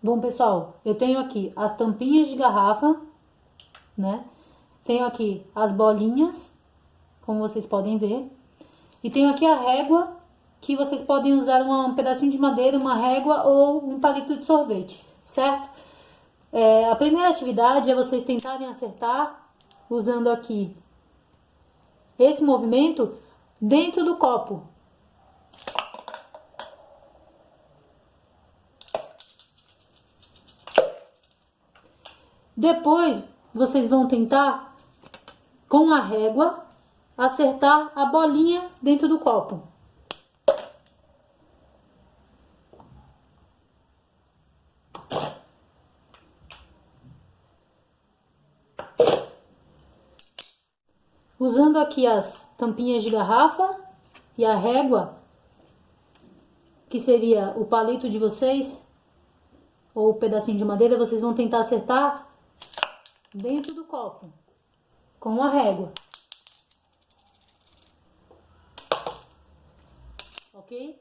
Bom, pessoal, eu tenho aqui as tampinhas de garrafa, né? Tenho aqui as bolinhas, como vocês podem ver. E tenho aqui a régua, que vocês podem usar um pedacinho de madeira, uma régua ou um palito de sorvete, certo? É, a primeira atividade é vocês tentarem acertar, usando aqui esse movimento, dentro do copo. Depois, vocês vão tentar, com a régua, acertar a bolinha dentro do copo. Usando aqui as tampinhas de garrafa e a régua, que seria o palito de vocês, ou o pedacinho de madeira, vocês vão tentar acertar dentro do copo com a régua. Ok?